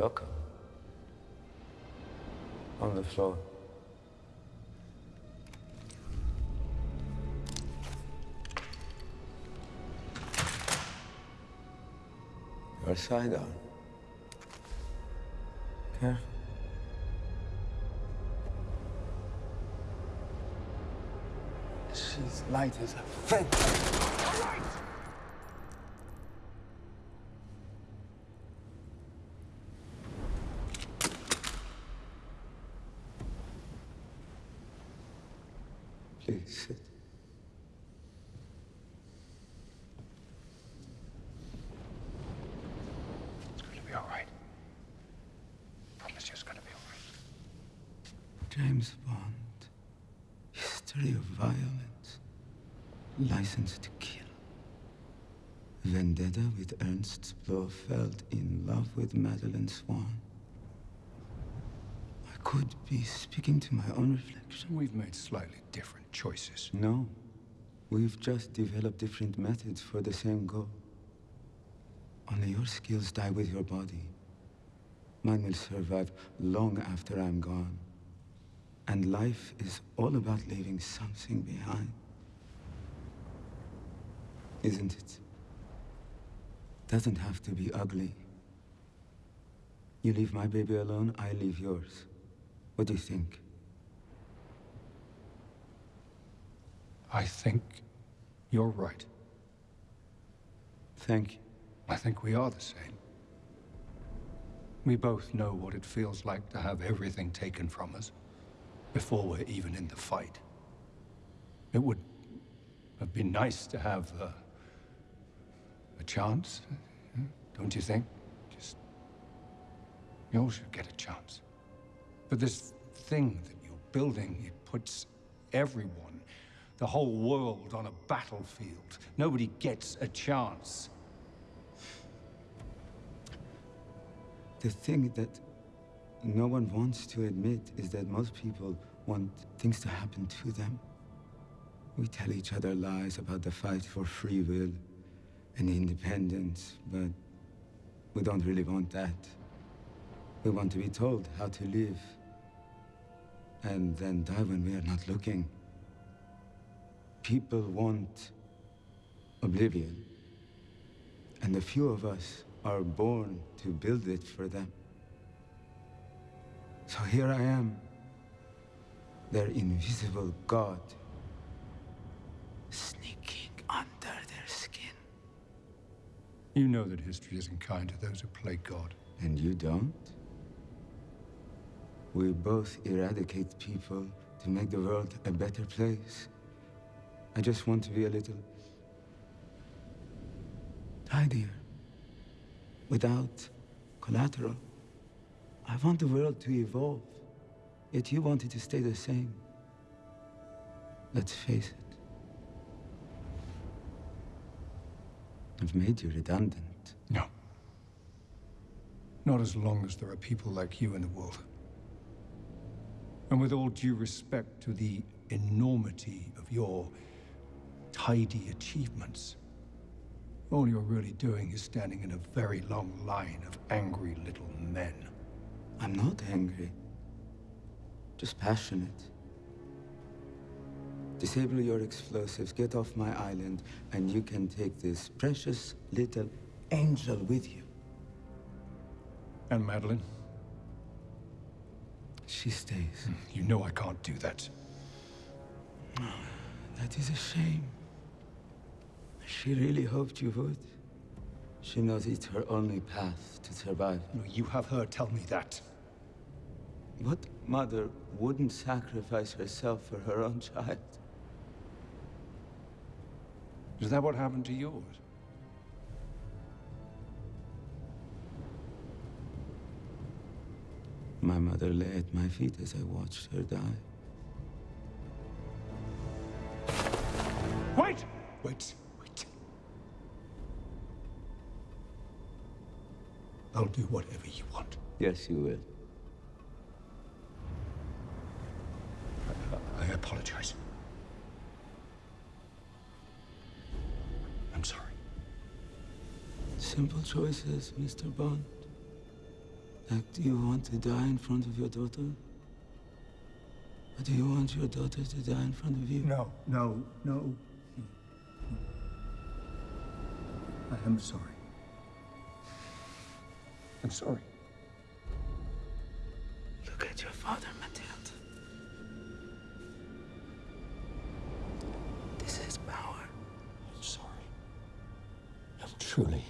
Welcome. On the floor. Your sidearm. Careful. She's light as a feather. Please. It's going to be all right. I Promise you it's going to be all right. James Bond. History of violence. License to kill. Vendetta with Ernst Blofeld in love with Madeleine Swann. Could be speaking to my own reflection. We've made slightly different choices. No. We've just developed different methods for the same goal. Only your skills die with your body. Mine will survive long after I'm gone. And life is all about leaving something behind. Isn't it? Doesn't have to be ugly. You leave my baby alone, I leave yours. What do you think? I think you're right. Thank you. I think we are the same. We both know what it feels like to have everything taken from us before we're even in the fight. It would have been nice to have uh, a chance, don't you think? Just, you all should get a chance. But this thing that you're building, it puts everyone, the whole world on a battlefield. Nobody gets a chance. The thing that no one wants to admit is that most people want things to happen to them. We tell each other lies about the fight for free will and independence, but we don't really want that. We want to be told how to live and then die when we are not looking. People want oblivion, and a few of us are born to build it for them. So here I am, their invisible god, sneaking under their skin. You know that history isn't kind to those who play God. And you don't? We both eradicate people to make the world a better place. I just want to be a little tidier, without collateral. I want the world to evolve, yet you want it to stay the same. Let's face it. I've made you redundant. No. Not as long as there are people like you in the world. And with all due respect to the enormity of your tidy achievements, all you're really doing is standing in a very long line of angry little men. I'm not angry. Just passionate. Disable your explosives, get off my island, and you can take this precious little angel with you. And Madeleine? She stays. Hmm, you know I can't do that. That is a shame. She really hoped you would. She knows it's her only path to survive. No, you have her tell me that. What mother wouldn't sacrifice herself for her own child? Is that what happened to yours? My mother lay at my feet as I watched her die. Wait! Wait, wait. I'll do whatever you want. Yes, you will. I apologize. I'm sorry. Simple choices, Mr. Bond. Like, do you want to die in front of your daughter? Or do you want your daughter to die in front of you? No, no, no. I am sorry. I'm sorry. Look at your father, Mathilde. This is power. I'm sorry. I'm truly